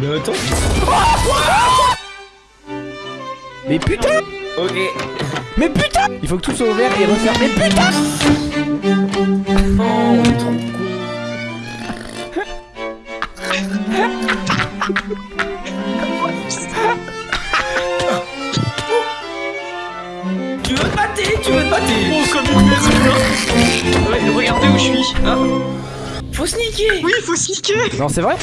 Mais attends. Mais putain Ok. Mais putain Il faut que tout soit ouvert et refaire. Mais putain Oh, trop con. Tu veux te battre Tu veux te battre Oh, comme une merde Ouais, regardez où je suis. Hein Faut sneaker oui, faut sneaker Non, c'est vrai